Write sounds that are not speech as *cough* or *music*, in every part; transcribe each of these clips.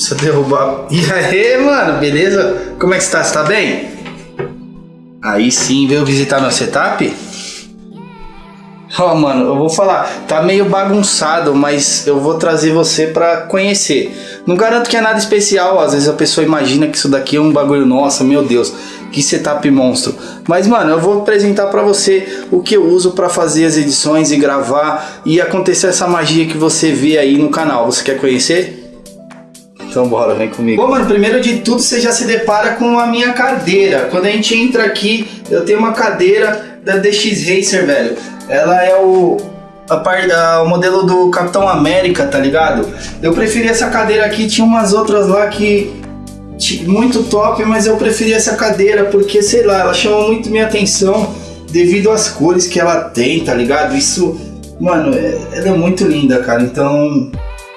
Precisa derrubar. E aí, mano, beleza? Como é que você tá? Você tá bem? Aí sim, veio visitar meu setup? Ó, oh, mano, eu vou falar, tá meio bagunçado, mas eu vou trazer você pra conhecer. Não garanto que é nada especial, às vezes a pessoa imagina que isso daqui é um bagulho, nossa, meu Deus, que setup monstro. Mas, mano, eu vou apresentar pra você o que eu uso pra fazer as edições e gravar e acontecer essa magia que você vê aí no canal. Você quer conhecer? Então bora, vem comigo. Bom, mano, primeiro de tudo você já se depara com a minha cadeira. Quando a gente entra aqui, eu tenho uma cadeira da DX Racer, velho. Ela é o, a parte da, o modelo do Capitão América, tá ligado? Eu preferi essa cadeira aqui, tinha umas outras lá que muito top, mas eu preferi essa cadeira porque, sei lá, ela chama muito minha atenção devido às cores que ela tem, tá ligado? Isso, mano, é, ela é muito linda, cara. Então,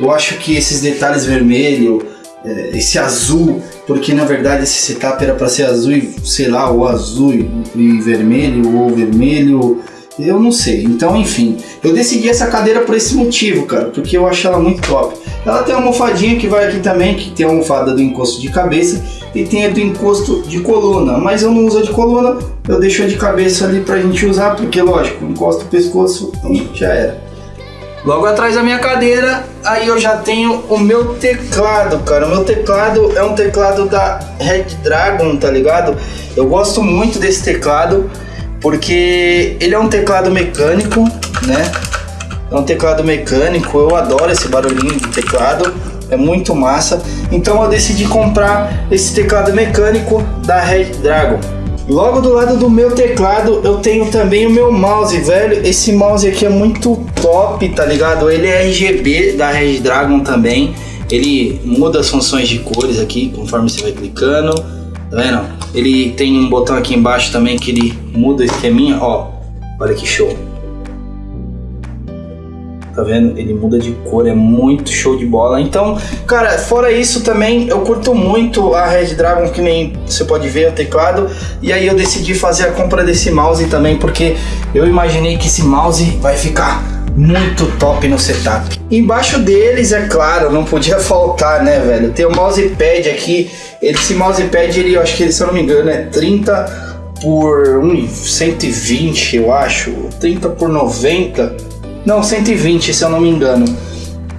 eu acho que esses detalhes vermelho, é, esse azul, porque na verdade esse setup era para ser azul e sei lá, ou azul e vermelho, ou vermelho, eu não sei. Então, enfim, eu decidi essa cadeira por esse motivo, cara, porque eu acho ela muito top. Ela tem uma almofadinha que vai aqui também, que tem a almofada do encosto de cabeça e tem a do encosto de coluna, mas eu não uso a de coluna, eu deixo a de cabeça ali pra gente usar, porque lógico, encosta o pescoço, então já era. Logo atrás da minha cadeira, aí eu já tenho o meu teclado, cara. O meu teclado é um teclado da Red Dragon, tá ligado? Eu gosto muito desse teclado porque ele é um teclado mecânico, né? É um teclado mecânico, eu adoro esse barulhinho de teclado, é muito massa. Então eu decidi comprar esse teclado mecânico da Red Dragon. Logo do lado do meu teclado eu tenho também o meu mouse, velho. Esse mouse aqui é muito top, tá ligado? Ele é RGB da Red Dragon também. Ele muda as funções de cores aqui conforme você vai clicando. Tá vendo? Ele tem um botão aqui embaixo também que ele muda o esqueminha, ó. Olha que show tá vendo? Ele muda de cor, é muito show de bola. Então, cara, fora isso também, eu curto muito a Red Dragon, que nem você pode ver o teclado. E aí eu decidi fazer a compra desse mouse também, porque eu imaginei que esse mouse vai ficar muito top no setup. Embaixo deles, é claro, não podia *laughs* faltar, né, velho? Tem o mousepad aqui. Esse mousepad, ele, eu acho que, se eu não me engano, é 30 por um, 120, eu acho. 30 por 90 não, 120 se eu não me engano.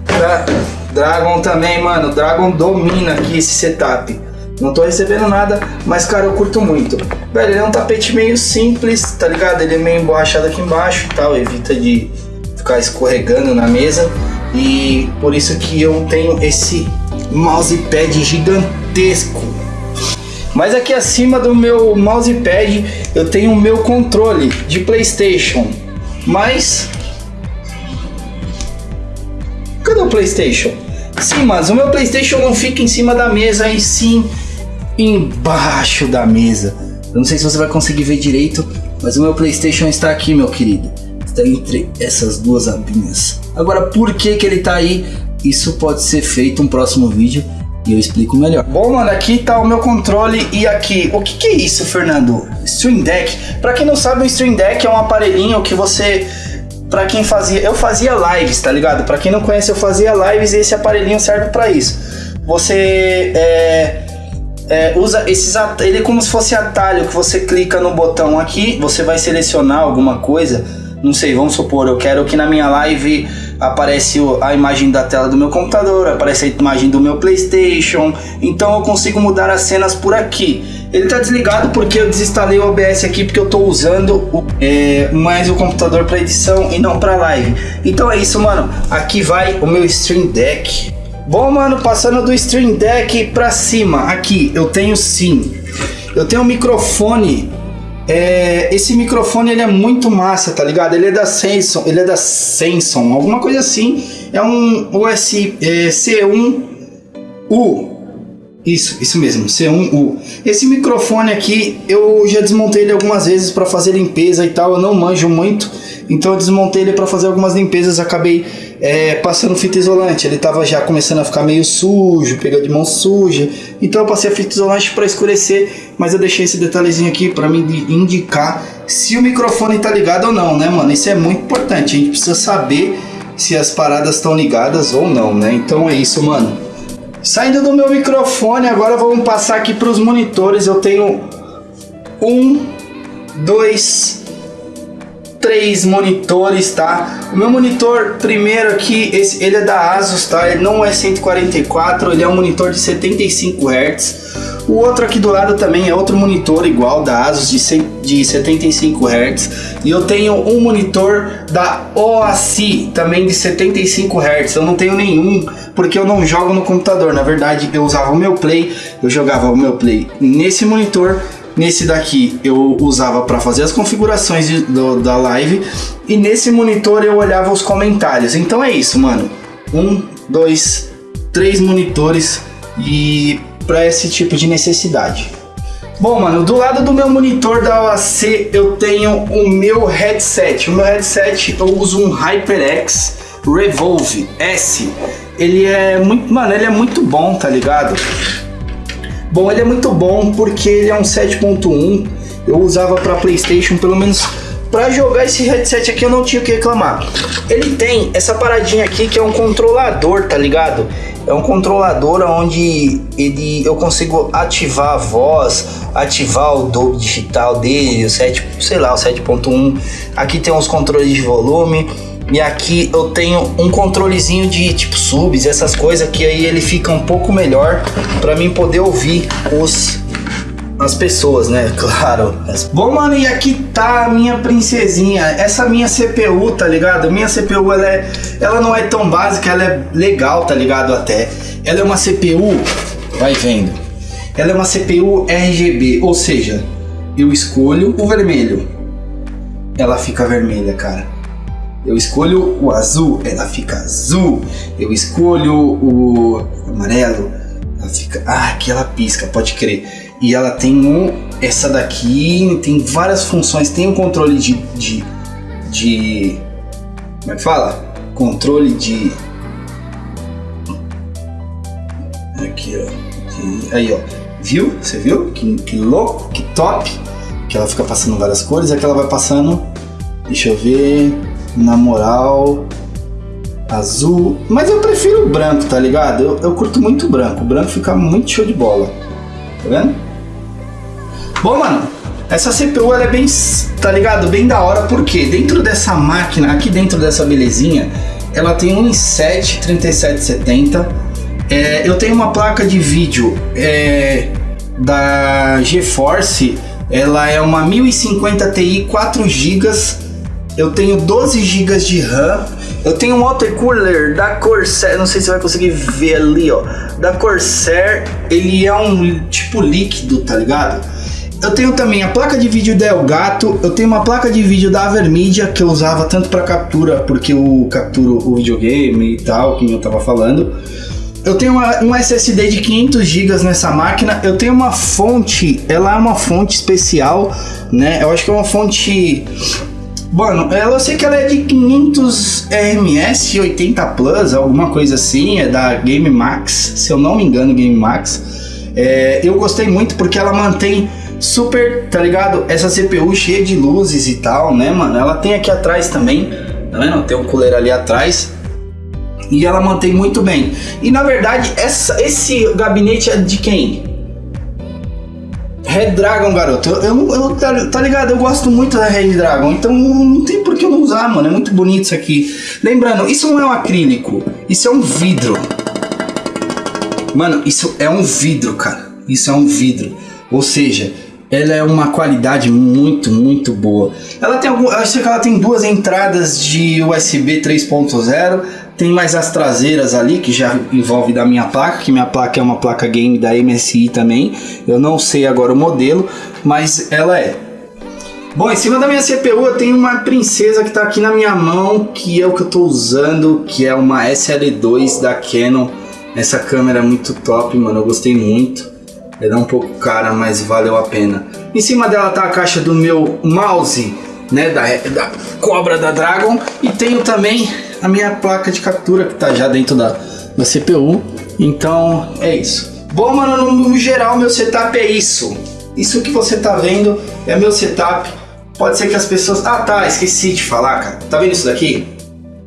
Dra Dragon também, mano. Dragon domina aqui esse setup. Não tô recebendo nada, mas cara, eu curto muito. Velho, ele é um tapete meio simples, tá ligado? Ele é meio emborrachado aqui embaixo e tal, evita de ficar escorregando na mesa. E por isso que eu tenho esse mousepad gigantesco. Mas aqui acima do meu mousepad eu tenho o meu controle de Playstation. Mas Cadê o Playstation? Sim, mas o meu Playstation não fica em cima da mesa, e sim embaixo da mesa. Eu não sei se você vai conseguir ver direito, mas o meu Playstation está aqui, meu querido. Está entre essas duas abinhas. Agora, por que que ele está aí? Isso pode ser feito um próximo vídeo e eu explico melhor. Bom, mano, aqui tá o meu controle e aqui, o que que é isso, Fernando? Stream Deck. Para quem não sabe, o Stream Deck é um aparelhinho que você para quem fazia, eu fazia lives, tá ligado? Para quem não conhece, eu fazia lives e esse aparelhinho serve para isso. Você é, é, usa esses ele é como se fosse atalho que você clica no botão aqui, você vai selecionar alguma coisa. Não sei, vamos supor, eu quero que na minha live aparece a imagem da tela do meu computador, aparece a imagem do meu PlayStation, então eu consigo mudar as cenas por aqui. Ele tá desligado porque eu desinstalei o OBS aqui porque eu tô usando o, é, mais o computador para edição e não para live. Então é isso, mano. Aqui vai o meu Stream Deck. Bom, mano, passando do Stream Deck para cima, aqui eu tenho sim. Eu tenho um microfone. É, esse microfone ele é muito massa, tá ligado? Ele é da Samsung, ele é da Samsung, alguma coisa assim. É um US é, C1U isso, isso mesmo, C1U. Esse microfone aqui, eu já desmontei ele algumas vezes para fazer limpeza e tal, eu não manjo muito, então eu desmontei ele para fazer algumas limpezas, acabei é, passando fita isolante, ele tava já começando a ficar meio sujo, pegando de mão suja, então eu passei a fita isolante para escurecer, mas eu deixei esse detalhezinho aqui para me indicar se o microfone tá ligado ou não, né mano, isso é muito importante, a gente precisa saber se as paradas estão ligadas ou não, né, então é isso mano. Saindo do meu microfone, agora vamos passar aqui para os monitores. Eu tenho um, dois, três monitores, tá? O meu monitor primeiro aqui, esse, ele é da Asus, tá? Ele não é 144, ele é um monitor de 75 Hz. O outro aqui do lado também é outro monitor igual da Asus de, 100, de 75 Hz. E eu tenho um monitor da OASI também de 75 Hz. Eu não tenho nenhum porque eu não jogo no computador. Na verdade, eu usava o meu Play, eu jogava o meu Play nesse monitor Nesse daqui eu usava para fazer as configurações do, da live e nesse monitor eu olhava os comentários. Então é isso, mano. Um, dois, três monitores e para esse tipo de necessidade. Bom, mano, do lado do meu monitor da OAC eu tenho o meu headset. O meu headset eu uso um HyperX Revolve S. Ele é muito, mano, ele é muito bom, tá ligado? Bom, ele é muito bom porque ele é um 7.1. Eu usava para PlayStation, pelo menos para jogar esse headset aqui eu não tinha o que reclamar. Ele tem essa paradinha aqui que é um controlador, tá ligado? É um controlador onde ele, eu consigo ativar a voz, ativar o Dolby digital dele, o 7, sei lá, o 7.1. Aqui tem uns controles de volume e aqui eu tenho um controlezinho de tipo subs, essas coisas que aí ele fica um pouco melhor para mim poder ouvir os as pessoas, né? *laughs* Claro. Bom, mano, e aqui tá a minha princesinha. Essa minha CPU, tá ligado? Minha CPU, ela, é, ela não é tão básica, ela é legal, tá ligado? Até. Ela é uma CPU, vai vendo. Ela é uma CPU RGB, ou seja, eu escolho o vermelho. Ela fica vermelha, cara. Eu escolho o azul, ela fica azul. Eu escolho o amarelo, ela fica. Ah, aqui ela pisca, pode crer. E ela tem um. Essa daqui tem várias funções. Tem um controle de. de, de como é que fala? Controle de. Aqui, ó. De, aí, ó. Viu? Você viu? Que, que louco, que top. Que ela fica passando várias cores. Aqui ela vai passando. Deixa eu ver na moral, azul. Mas eu prefiro o branco, tá ligado? Eu, eu curto muito branco. O branco fica muito show de bola. Tá vendo? Bom, mano, essa CPU ela é bem, tá ligado? Bem da hora, porque dentro dessa máquina, aqui dentro dessa belezinha, ela tem um i7 3770. É, eu tenho uma placa de vídeo é, da GeForce, ela é uma 1050 Ti 4 GB eu tenho 12 GB de RAM. Eu tenho um watercooler da Corsair, não sei se você vai conseguir ver ali, ó. Da Corsair, ele é um tipo líquido, tá ligado? Eu tenho também a placa de vídeo da Elgato, eu tenho uma placa de vídeo da Avermedia que eu usava tanto para captura, porque eu capturo o videogame e tal, que eu tava falando. Eu tenho uma, um SSD de 500 GB nessa máquina. Eu tenho uma fonte, ela é uma fonte especial, né? Eu acho que é uma fonte Mano, eu sei que ela é de 500 RMS 80 Plus, alguma coisa assim, é da Game Max, se eu não me engano, Game Max. É, eu gostei muito porque ela mantém super, tá ligado? Essa CPU cheia de luzes e tal, né, mano? Ela tem aqui atrás também, tá vendo? Tem um cooler ali atrás. E ela mantém muito bem. E na verdade, essa, esse gabinete é de quem? Red Dragon, garoto. Eu, eu, eu tá, tá, ligado? Eu gosto muito da Red Dragon. Então não tem por que eu não usar, mano. É muito bonito isso aqui. Lembrando, isso não é um acrílico. Isso é um vidro. Mano, isso é um vidro, cara. Isso é um vidro. Ou seja, ela é uma qualidade muito, muito boa. Ela tem algum, acho que ela tem duas entradas de USB 3.0 tem mais as traseiras ali, que já envolve da minha placa, que minha placa é uma placa game da MSI também. Eu não sei agora o modelo, mas ela é. Bom, em cima da minha CPU eu tenho uma princesa que está aqui na minha mão, que é o que eu estou usando, que é uma SL2 da Canon. Essa câmera é muito top, mano, eu gostei muito. Ela é um pouco cara, mas valeu a pena. Em cima dela tá a caixa do meu mouse, né, da, da Cobra da Dragon. E tenho também a minha placa de captura que tá já dentro da, da CPU. Então é isso. Bom, mano, no geral meu setup é isso. Isso que você tá vendo é meu setup. Pode ser que as pessoas... Ah tá, esqueci de falar, cara. Tá vendo isso daqui?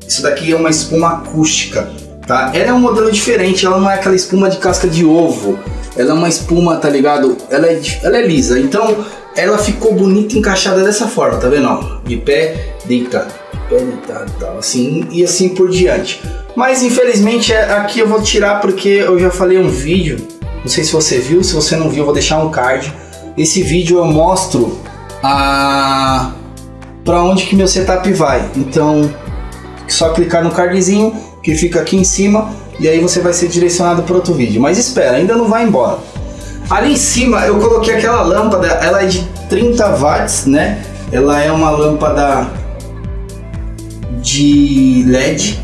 Isso daqui é uma espuma acústica. tá? Ela é um modelo diferente, ela não é aquela espuma de casca de ovo. Ela é uma espuma, tá ligado? Ela é, ela é lisa, então ela ficou bonita encaixada dessa forma, tá vendo? De pé deitado, pé deitado tal, assim e assim por diante. Mas infelizmente é, aqui eu vou tirar porque eu já falei um vídeo, não sei se você viu, se você não viu eu vou deixar um card. Esse vídeo eu mostro a para onde que meu setup vai. Então, só clicar no cardzinho que fica aqui em cima e aí você vai ser direcionado para outro vídeo. Mas espera, ainda não vai embora. Ali em cima eu coloquei aquela lâmpada, ela é de 30 watts, né? Ela é uma lâmpada de LED,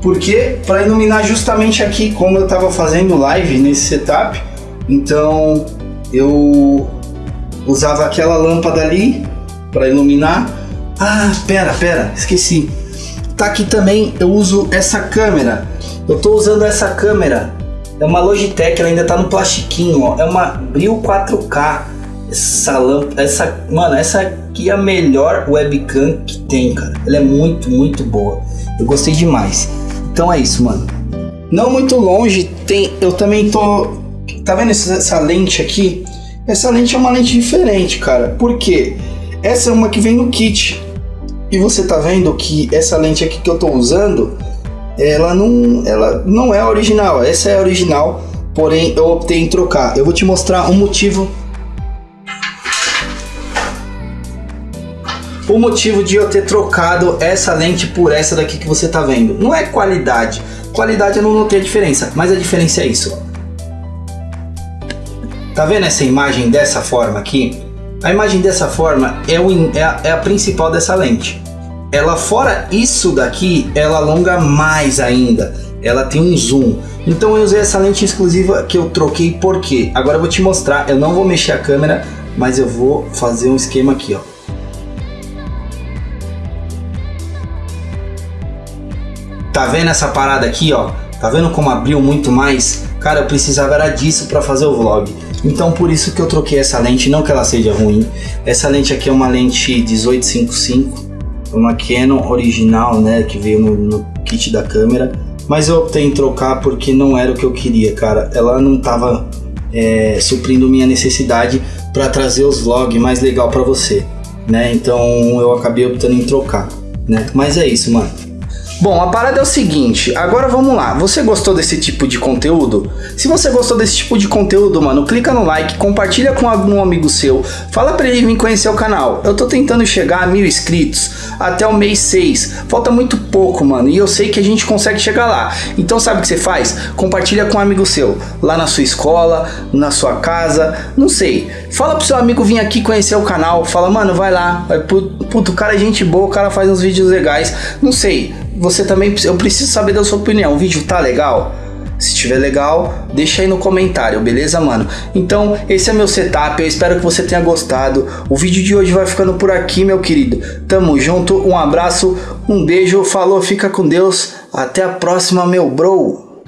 porque para iluminar justamente aqui, como eu estava fazendo live nesse setup, então eu usava aquela lâmpada ali para iluminar. Ah, pera, pera, esqueci. Tá aqui também, eu uso essa câmera. Eu tô usando essa câmera. É uma Logitech, ela ainda tá no plastiquinho, ó. É uma Brio 4K. Essa lâmpada, essa, mano, essa aqui é a melhor webcam que tem, cara. Ela é muito, muito boa. Eu gostei demais. Então é isso, mano. Não muito longe, tem, eu também tô, tá vendo essa, essa lente aqui? Essa lente é uma lente diferente, cara. Por quê? Essa é uma que vem no kit. E você tá vendo que essa lente aqui que eu tô usando, ela não, ela não é original. Essa é original, porém eu optei em trocar. Eu vou te mostrar um motivo. O motivo de eu ter trocado essa lente por essa daqui que você tá vendo. Não é qualidade. Qualidade eu não notei a diferença, mas a diferença é isso. Tá vendo essa imagem dessa forma aqui? A imagem dessa forma é, o, é, a, é a principal dessa lente. Ela fora isso daqui, ela alonga mais ainda. Ela tem um zoom. Então eu usei essa lente exclusiva que eu troquei porque agora eu vou te mostrar. Eu não vou mexer a câmera, mas eu vou fazer um esquema aqui, ó. Tá vendo essa parada aqui, ó? Tá vendo como abriu muito mais? Cara, eu precisava era disso para fazer o vlog. Então por isso que eu troquei essa lente, não que ela seja ruim. Essa lente aqui é uma lente 1855, uma Canon original, né, que veio no, no kit da câmera. Mas eu optei em trocar porque não era o que eu queria, cara. Ela não tava é, suprindo minha necessidade para trazer os vlogs mais legal para você, né? Então eu acabei optando em trocar, né? Mas é isso, mano. Bom, a parada é o seguinte, agora vamos lá. Você gostou desse tipo de conteúdo? Se você gostou desse tipo de conteúdo, mano, clica no like, compartilha com algum amigo seu, fala pra ele vir conhecer o canal. Eu tô tentando chegar a mil inscritos até o mês 6. Falta muito pouco, mano, e eu sei que a gente consegue chegar lá. Então sabe o que você faz? Compartilha com um amigo seu, lá na sua escola, na sua casa, não sei. Fala pro seu amigo vir aqui conhecer o canal, fala, mano, vai lá. Puto, o cara é gente boa, o cara faz uns vídeos legais, não sei você também, eu preciso saber da sua opinião. O vídeo tá legal? Se estiver legal, deixa aí no comentário, beleza, mano? Então, esse é meu setup, eu espero que você tenha gostado. O vídeo de hoje vai ficando por aqui, meu querido. Tamo junto, um abraço, um beijo, falou, fica com Deus. Até a próxima, meu bro.